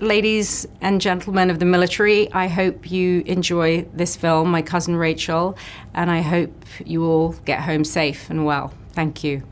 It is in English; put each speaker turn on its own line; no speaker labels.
Ladies and gentlemen of the military, I hope you enjoy this film, My Cousin Rachel, and I hope you all get home safe and well. Thank you.